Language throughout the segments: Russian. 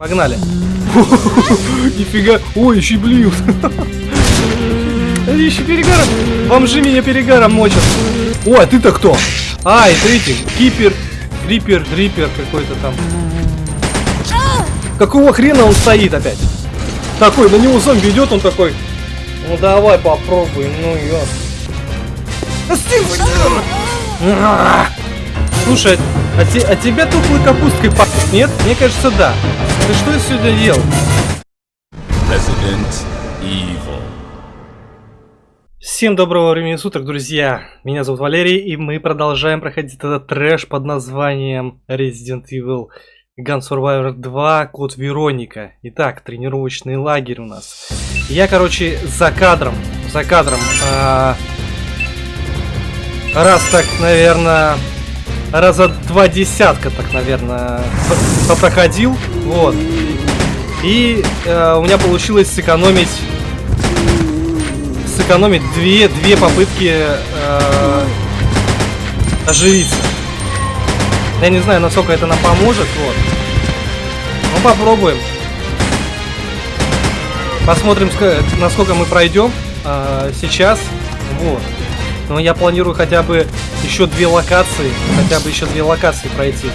Погнали. Нифига. Ой, еще и. Они еще перегаром. Бомжи меня перегаром мочат. О, а ты-то кто? А, это эти. Кипер, Рипер, Рипер какой-то там. Какого хрена он стоит опять? Такой, на него зомби идет, он такой. Ну давай попробуем, ну ё. Слушай, а, те, а тебя тухлой капусткой пахнет, нет? Мне кажется, да. Ты что сегодня ел? Resident Evil. Всем доброго времени суток, друзья! Меня зовут Валерий, и мы продолжаем проходить этот трэш под названием Resident Evil Gun Survivor 2, код Вероника. Итак, тренировочный лагерь у нас. Я, короче, за кадром, за кадром, э, раз так, наверное, раза два десятка, так, наверное, попроходил, вот. И э, у меня получилось сэкономить сэкономить две, две попытки э, оживиться. Я не знаю, насколько это нам поможет, вот. Ну, попробуем. Посмотрим, насколько мы пройдем э, сейчас. Вот. Но я планирую хотя бы еще две локации. Хотя бы еще две локации пройти.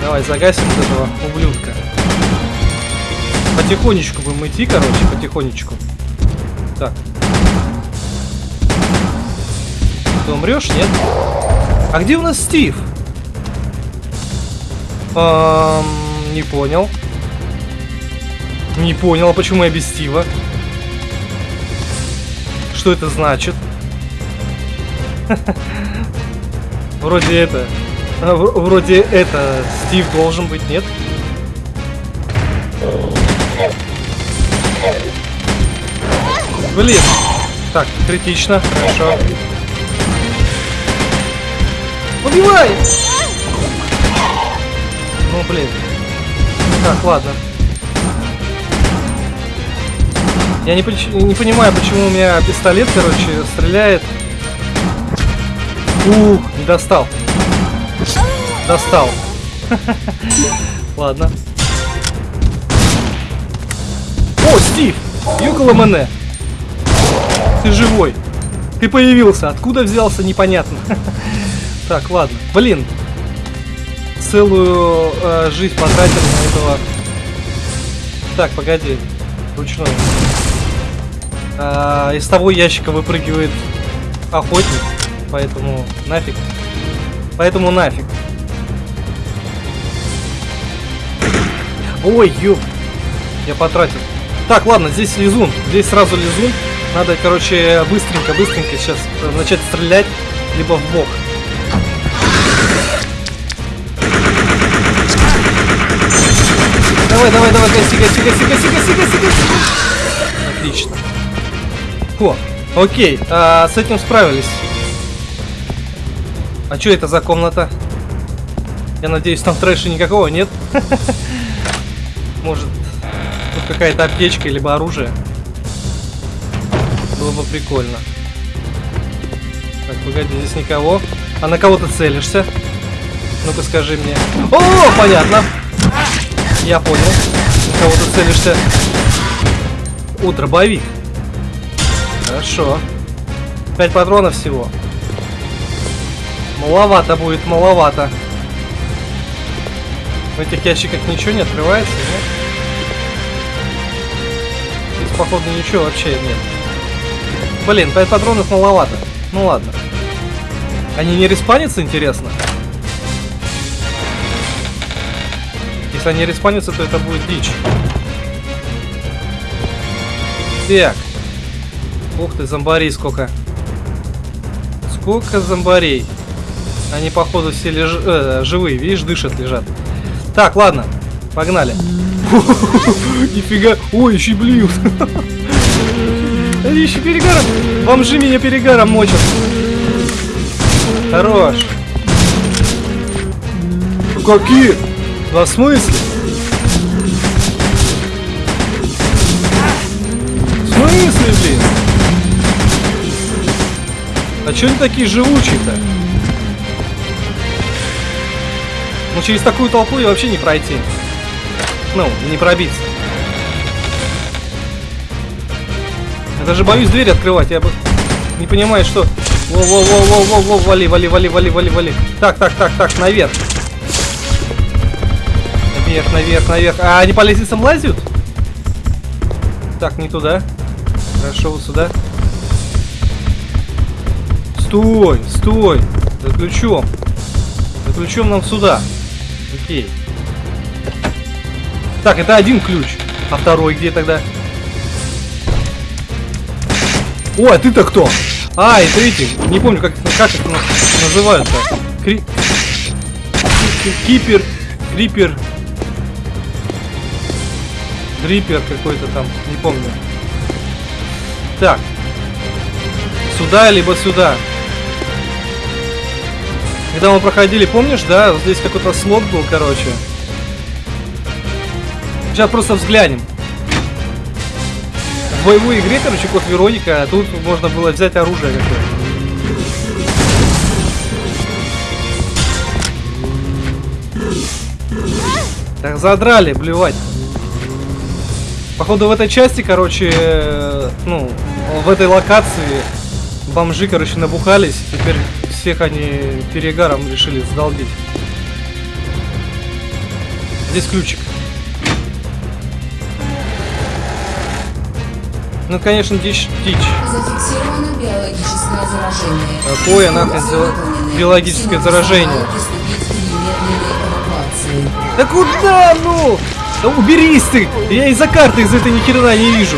Давай, загасим вот этого ублюдка. Потихонечку будем идти, короче, потихонечку. Так. Ты умрешь, нет? А где у нас Стив? Эм, не понял. Не понял, а почему я без Стива? Что это значит? Вроде это... А, вроде это... Стив должен быть, нет? Блин. Так, критично. Хорошо. Убивай! Ну, блин. Так, ладно. Я не, не понимаю, почему у меня пистолет, короче, стреляет. Ух, не достал. Достал. Ладно. О, Стив! Юкола Мене! Ты живой! Ты появился! Откуда взялся, непонятно. Так, ладно. Блин. Целую э, жизнь потратил на этого. Так, погоди. Ручной. А, из того ящика выпрыгивает охотник. Поэтому нафиг. Поэтому нафиг. Ой, ёп. Я потратил. Так, ладно, здесь лизун. Здесь сразу лизун. Надо, короче, быстренько, быстренько сейчас начать стрелять, либо в бок. Давай, давай, давай, гаси, гаси, гаси, гаси, гаси, гаси, гаси. Отлично. О, окей, а, с этим справились. А что это за комната? Я надеюсь, там трэша никакого нет. Может, тут какая-то аптечка, либо оружие. Было бы прикольно. Так, погоди, здесь никого. А на кого ты целишься? Ну-ка скажи мне. О, понятно. Я понял. На кого ты целишься? О, дробовик. Хорошо. Пять патронов всего. Маловато будет, маловато. В этих ящиках ничего не открывается, нет? Здесь, походу, ничего вообще нет. Блин, 5 патронов маловато. Ну ладно. Они не респанятся, интересно? Если они респанятся, то это будет дичь. Так. Ух ты, зомбарей сколько. Сколько зомбарей. Они, походу, все леж... э, живые, видишь, дышат, лежат. Так, ладно, погнали. Нифига. Ой, еще и блюют. Они еще перегаром. Бомжи меня перегаром мочат. Хорош. Какие? На смысле? В смысле, блин? А че они такие живучие-то? Ну через такую толпу и вообще не пройти. Ну, не пробиться. Я даже боюсь дверь открывать, я бы не понимаю, что... Во-во-во-во-во-во, вали, вали, вали, вали, вали, вали. Так, так, так, так, наверх. Наверх, наверх, наверх. А они по лестницам лазят? Так, не туда. Хорошо, вот сюда. Стой, стой. За ключом. За ключом нам сюда. Окей. Так, это один ключ. А второй где тогда? О, а ты-то кто? А, это эти. Не помню, как, как это называют-то. Кри... Кипер. Крипер. Дрипер какой-то там. Не помню. Так. Сюда, либо сюда. Когда мы проходили, помнишь, да? Вот здесь какой-то слот был, короче. Сейчас просто взглянем. В боевой игре, короче, код Вероника, а тут можно было взять оружие какое-то. Так, задрали, блевать. Походу в этой части, короче, э, ну, в этой локации бомжи, короче, набухались. Теперь всех они перегаром решили сдолбить. Здесь ключик. Ну, конечно, дичь, дичь. Зафиксировано биологическое заражение. Какое нахрен за- биологическое заражение? Да куда, ну? Да уберись ты! Я из-за карты из этой ни хрена не вижу.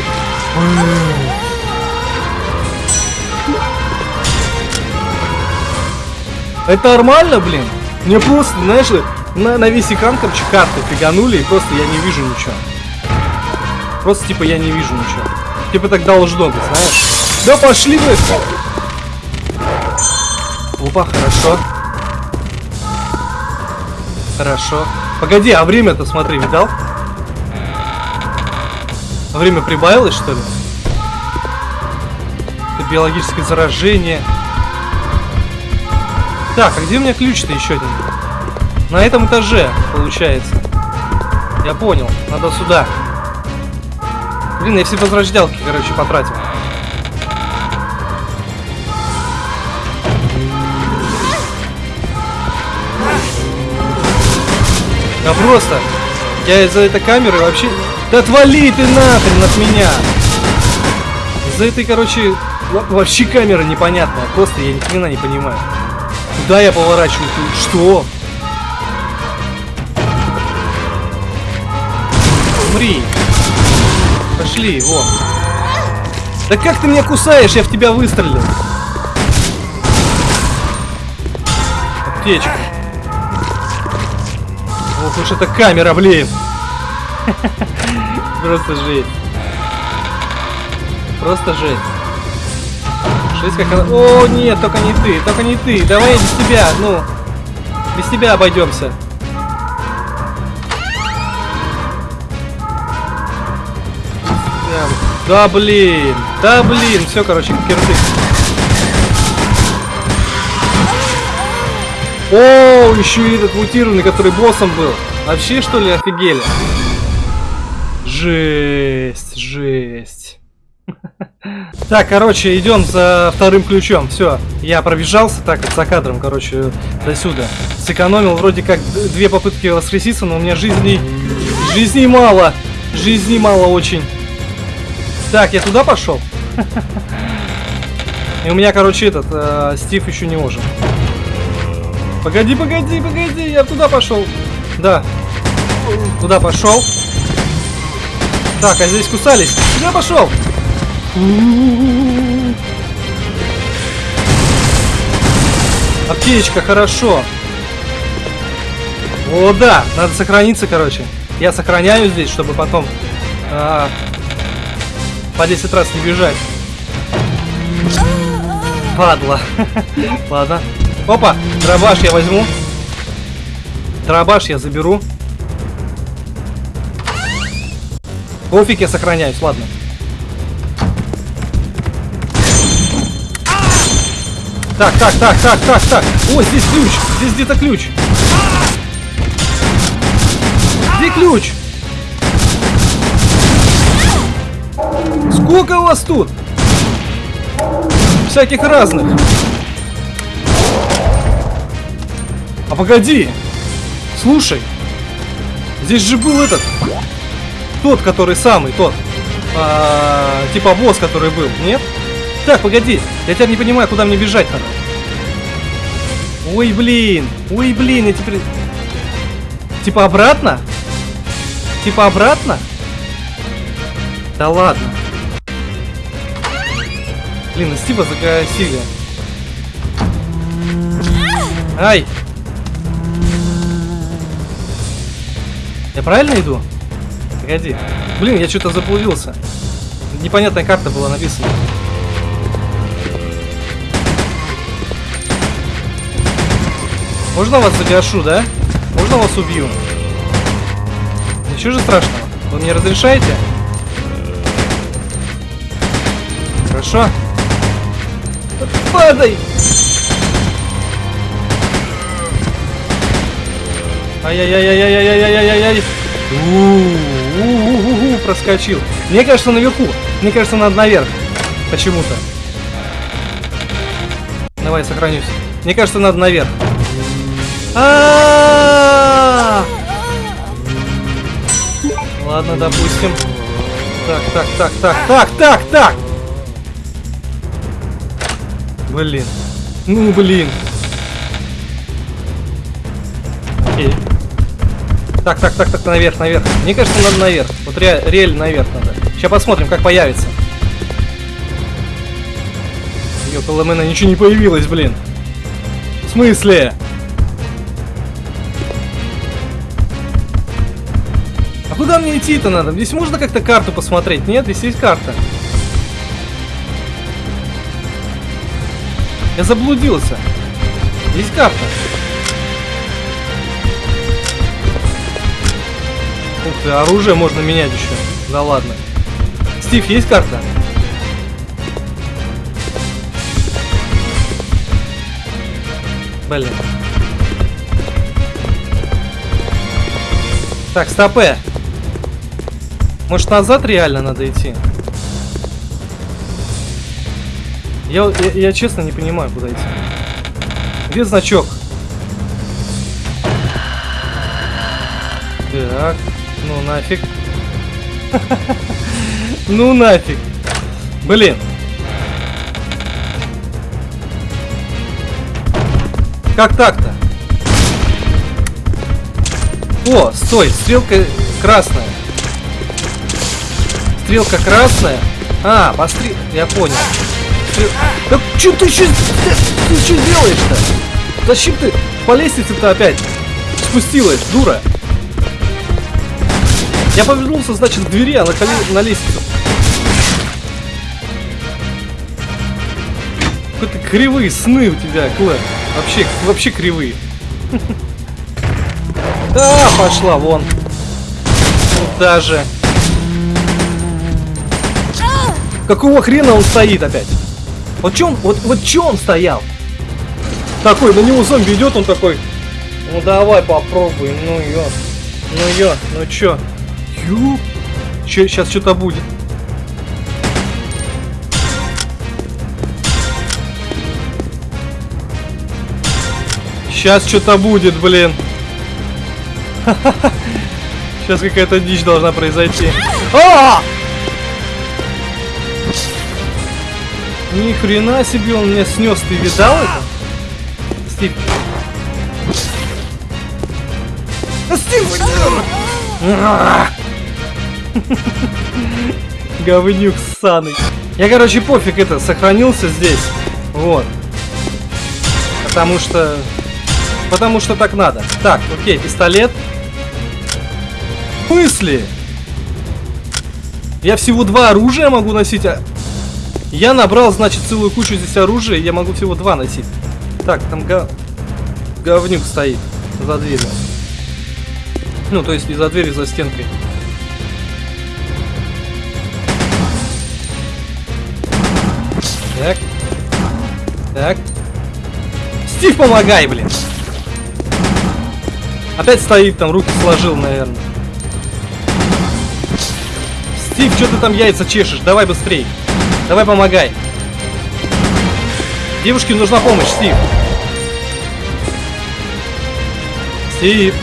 Это нормально, блин? Мне просто, знаешь, на, на весь экран, короче, карты фиганули, и просто я не вижу ничего. Просто, типа, я не вижу ничего. Типа, так должно быть, знаешь? Да пошли вы! Опа, хорошо. Хорошо. Погоди, а время-то, смотри, видал? Время прибавилось, что ли? Это биологическое заражение. Так, а где у меня ключ-то еще один? На этом этаже, получается. Я понял, надо сюда. Блин, я все возрождалки, короче, потратил. Да просто. Я из-за этой камеры вообще... Да отвали ты нахрен от меня! Из-за этой, короче, во- вообще камера непонятная. Просто я ни хрена не понимаю. Куда я поворачиваю? Что? Умри. Пошли, вон. Да как ты меня кусаешь? Я в тебя выстрелил. Аптечка. Ох уж эта камера, блин. Просто жесть. Просто жесть. Жесть как она... О, нет, только не ты, только не ты. Давай без тебя, ну. Без тебя обойдемся. Да блин, да блин, все, короче, кирдык. О, еще и этот мутированный, который боссом был. Вообще, что ли, офигели? Жесть, жесть. Так, короче, идем за вторым ключом. Все, я пробежался так вот за кадром, короче, до сюда. Сэкономил вроде как две попытки воскреситься, но у меня жизни... Жизни мало. Жизни мало очень. Так, я туда пошел. И у меня, короче, этот, э, Стив еще не ожил. Погоди, погоди, погоди, я туда пошел. Да. Туда пошел. Так, а здесь кусались. Куда пошел? Аптечка, хорошо. О, да, надо сохраниться, короче. Я сохраняю здесь, чтобы потом а, по 10 раз не бежать. Падла. Ладно. Опа, дробаш я возьму. Дробаш я заберу. Пофиг, я сохраняюсь, ладно. Так, так, так, так, так, так. О, здесь ключ. Здесь где-то ключ. Где ключ? Сколько у вас тут? Всяких разных. А погоди. Слушай. Здесь же был этот. Тот, который самый, тот. А, типа босс, который был, нет? Так, погоди. Я теперь не понимаю, куда мне бежать надо. Ой, блин. Ой, блин, я теперь... Типа обратно? Типа обратно? Да ладно. Блин, ну Стива загасили. Ай! Я правильно иду? Погоди. Блин, я что-то заблудился. Непонятная карта была написана. Можно вас загашу, да? Можно вас убью? Ничего же страшного. Вы мне разрешаете? Хорошо. Падай! Ай-яй-яй-яй-яй-яй-яй-яй-яй! У-у-у-у-у, проскочил. Мне кажется, наверху. Мне кажется, надо наверх. Почему-то. Давай, сохранюсь. Мне кажется, надо наверх. А-а-а! Ладно, допустим. Так, так, так, так, так, так, так! Блин. Ну, блин. Окей. Так, так, так, так, наверх, наверх. Мне кажется, надо наверх. Вот ре реально наверх надо. Сейчас посмотрим, как появится. Около мэна ничего не появилось, блин. В смысле? Куда мне идти-то надо? Здесь можно как-то карту посмотреть? Нет, здесь есть карта. Я заблудился. Есть карта. Ух ты, оружие можно менять еще. Да ладно. Стив, есть карта? Блин. Так, стопе. Может назад реально надо идти? Я, я, я честно не понимаю, куда идти. Где значок? Так, ну нафиг. Ну нафиг. Блин. Как так-то? О, стой, стрелка красная. Стрелка красная. А, пострел... Я понял. Стрел... Да что ты еще... Ты что делаешь-то? Зачем ты по лестнице-то опять спустилась, дура? Я повернулся, значит, к двери, а на, коле... на лестницу. Какие-то кривые сны у тебя, Клэр. Вообще, вообще кривые. Да, пошла вон. Куда же? Какого хрена он стоит опять? Вот он, вот, вот чё он стоял? Такой, на него зомби идет, он такой. Ну давай попробуй, ну ё. Ну ё, ну чё? Ё? Чё, сейчас что-то будет. Сейчас что-то будет, блин. Сейчас какая-то дичь должна произойти. А! Ни хрена себе он меня снес, ты видал это? Стив. Стив! Говнюк ссаный. Я, короче, пофиг это, сохранился здесь. Вот. Потому что... Потому что так надо. Так, окей, пистолет. В смысле? Я всего два оружия могу носить, а... Я набрал, значит, целую кучу здесь оружия, я могу всего два носить. Так, там го... говнюк стоит за дверью. Ну, то есть не за дверью, за стенкой. Так. Так. Стив, помогай, блин. Опять стоит там, руки сложил, наверное. Стив, что ты там яйца чешешь? Давай быстрей. Давай помогай. Девушке нужна помощь, Стив. Стив.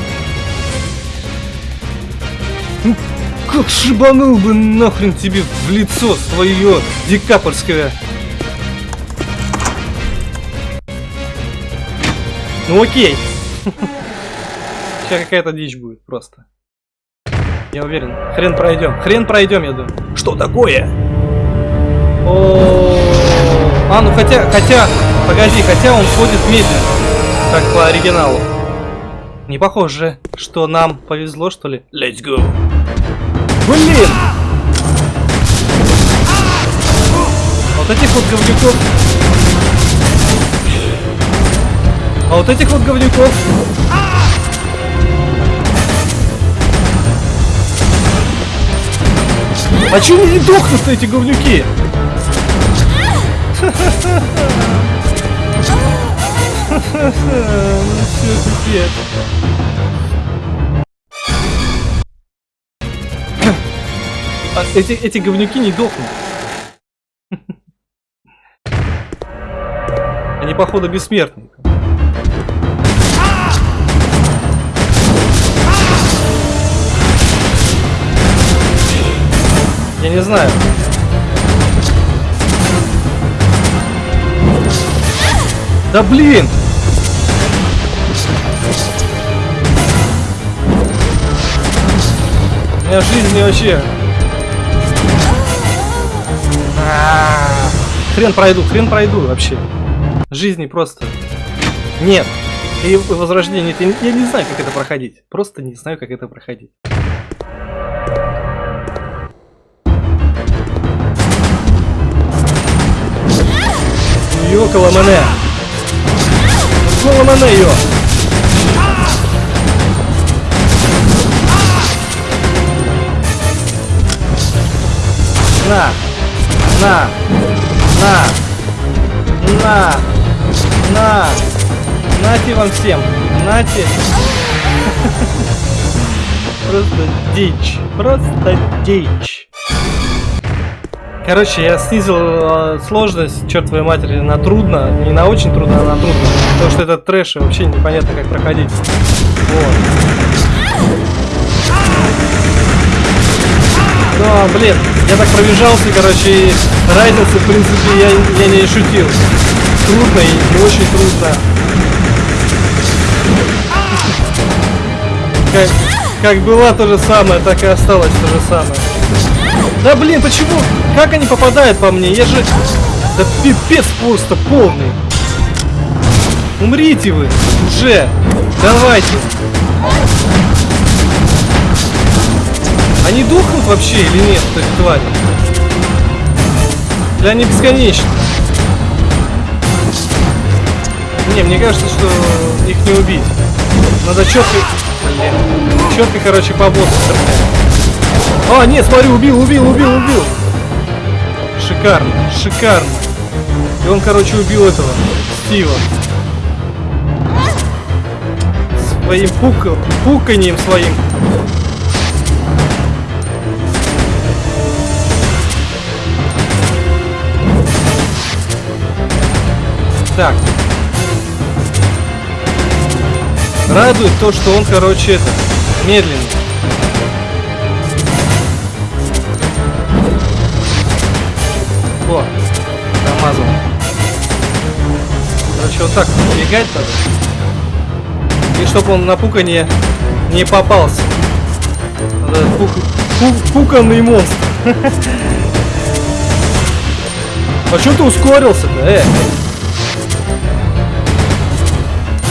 Ну, как шибанул бы нахрен тебе в лицо свое декапольское. Ну окей. Сейчас какая-то дичь будет просто. Я уверен. Хрен пройдем. Хрен пройдем, я думаю. Что такое? О, а, ну хотя, хотя, погоди, хотя он ходит медленно, как по оригиналу. Не похоже, что нам повезло, что ли? Let's go. Блин! Вот этих вот говнюков. А вот этих вот говнюков. А они не дохнут эти говнюки? Ну все, пипец. Эти, эти говнюки не дохнут. Они, походу, бессмертные. Я не знаю. Да блин! У меня жизни вообще... А. Хрен пройду, хрен пройду вообще. Жизни просто... Нет. И возрождение, я не знаю, как это проходить. Просто не знаю, как это проходить. Йокала мене! Йокала мене, йо! На! На! На! На! На! Нате вам всем! Нате! Просто дичь! Просто дичь! Короче, я снизил э, сложность, черт твоей матери, на трудно. Не на очень трудно, а на трудно. Потому что это трэш, и вообще непонятно, как проходить. Вот. Ну, а, блин, я так пробежался, короче, и разницы, в принципе, я, я не шутил. Трудно и не очень трудно. Как, как была то же самое, так и осталось то же самое. Да блин, почему? Как они попадают по мне? Я же... Да пипец просто полный. Умрите вы уже. Давайте. Они духнут вообще или нет, эти твари? Или они бесконечны? Не, мне кажется, что их не убить. Надо четко... Блин. Четко, короче, по боссу стрелять. А, нет, смотри, убил, убил, убил, убил. Шикарно, шикарно. И он, короче, убил этого, Стива. Своим пука, пуканием своим. Так. Радует то, что он, короче, это, медленный. О, промазал. Короче, вот так бегать надо. И чтобы он на пуканье не попался. Надо пук... Пук... пуканный монстр. А что ты ускорился-то, э?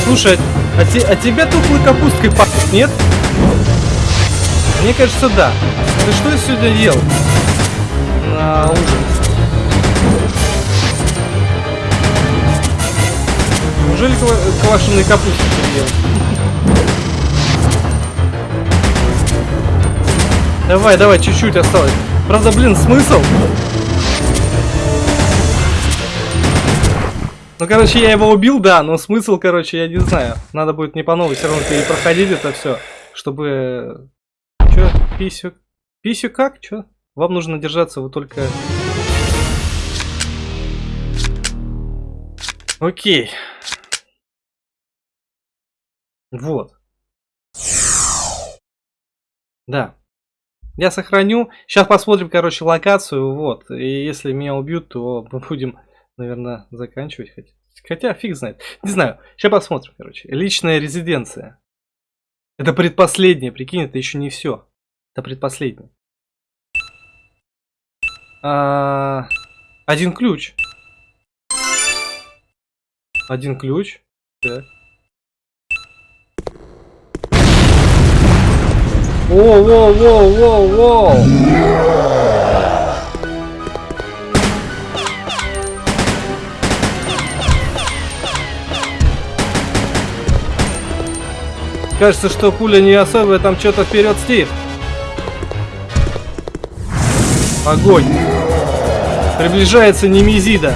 Слушай, а, те, а тебя тухлой капусткой пахнет, нет? Мне кажется, да. Ты что сегодня ел на ужин? Неужели квашеные капусты переел? Давай, давай, чуть-чуть осталось. Правда, блин, смысл? Ну, короче, я его убил, да, но смысл, короче, я не знаю. Надо будет не по новой все равно перепроходить это все, чтобы... Чё, писю? Писю как? Чё? Вам нужно держаться, вы только... Окей. Вот. Да. Я сохраню. Сейчас посмотрим, короче, локацию. Вот. И если меня убьют, то мы будем, наверное, заканчивать. Хотя, хотя фиг знает. Не знаю. Сейчас посмотрим, короче. Личная резиденция. Это предпоследнее. Прикинь, это еще не все. Это предпоследнее. А, один ключ. Один ключ. Так. Воу, воу, воу, воу, воу. Кажется, что пуля не особо, там что-то вперед, Стив. Огонь. Приближается Немезида.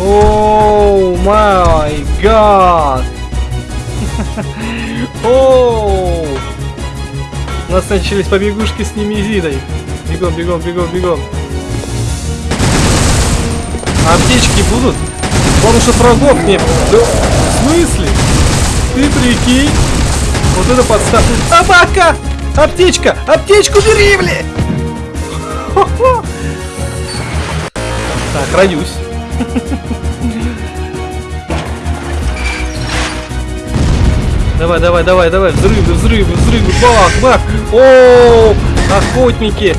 Оу май гад. Оу. Нас начались побегушки с Немезидой. Бегом, бегом, бегом, бегом. А аптечки будут? Главное, что врагов нет. Да, в смысле? Ты прикинь? Вот это подставка. Собака! Аптечка! Аптечку бери, бля! Так, хранюсь. Давай, давай, давай, давай, взрывы, взрывы, взрывы, бах, бах. О, охотники.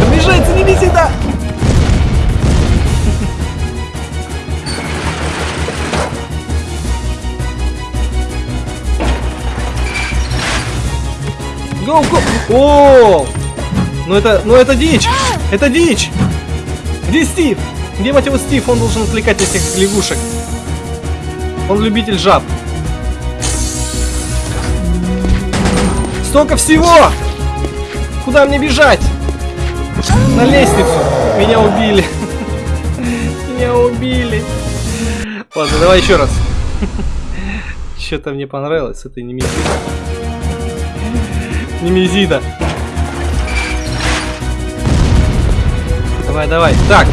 Приближается, не вези, да. Гоу, гоу. О, ну это, ну это дичь, это дичь. Где Стив? Где, мать его, Стив? Он должен отвлекать этих лягушек. Он любитель жаб. Столько всего! Куда мне бежать? На лестницу. Меня убили. Меня убили. Ладно, давай еще раз. Что-то мне понравилось с этой немезидой. Немезида. Давай, давай. Так.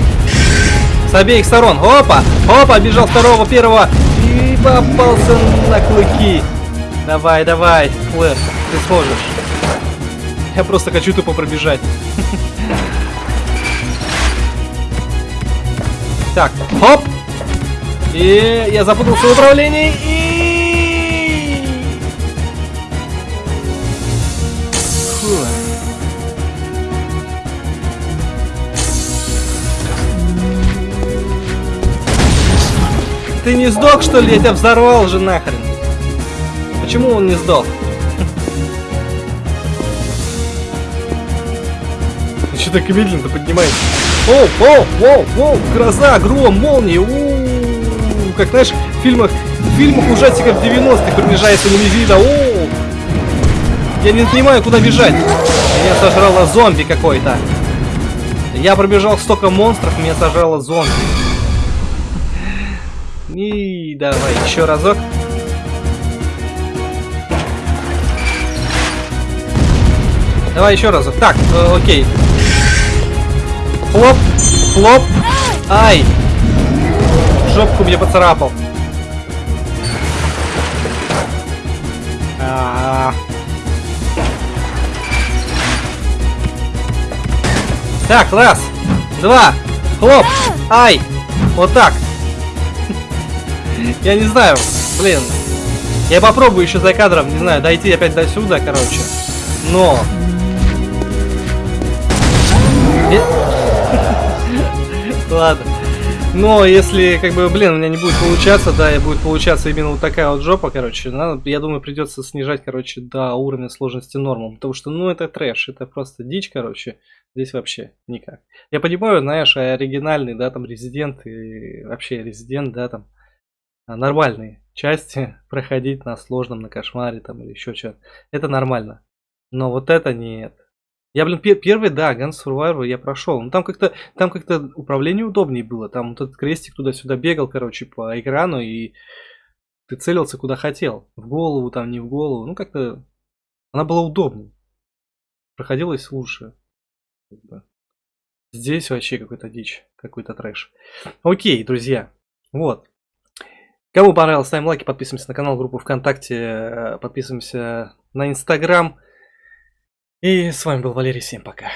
С обеих сторон. Опа! Опа! Бежал второго, первого. И попался на клыки. Давай, давай, Флэш. Ты сможешь. Я просто хочу тупо пробежать. Так, хоп! И я запутался в управлении и... Ты не сдох, что ли? Я тебя взорвал же нахрен. Почему он не сдох? Что так медленно поднимается? Оу, оу, оу, оу, гроза, гром, молния, у, как знаешь, в фильмах, в фильмах ужастиков 90-х приближается Немезида, оу. Я не понимаю, куда бежать. Меня сожрало зомби какой-то. Я пробежал столько монстров, меня сожрало зомби. И давай еще разок. Давай еще разок. Так, э, окей. Хлоп, хлоп. Ай. Жопку мне поцарапал. А. Так, раз, два, хлоп, ай, вот так. Я не знаю, блин. Я попробую еще за кадром, не знаю, дойти опять до сюда, короче. Но Ладно. Но если, как бы, блин, у меня не будет получаться, да, и будет получаться именно вот такая вот жопа, короче, надо, я думаю, придется снижать, короче, до уровня сложности норму. Потому что, ну, это трэш, это просто дичь, короче. Здесь вообще никак. Я понимаю, знаешь, оригинальный, да, там, резидент и вообще резидент, да, там, нормальные части проходить на сложном, на кошмаре, там, или еще что-то. Это нормально. Но вот это нет. Я, блин, пер первый, да, Guns Survivor я прошел. Ну там как-то там как-то управление удобнее было. Там вот этот крестик туда-сюда бегал, короче, по экрану, и ты целился куда хотел. В голову, там, не в голову. Ну, как-то она была удобнее. Проходилась лучше. Здесь вообще какой-то дичь, какой-то трэш. Окей, друзья. Вот. Кому понравилось, ставим лайки, подписываемся на канал, группу ВКонтакте, э, подписываемся на Инстаграм. И с вами был Валерий, всем пока.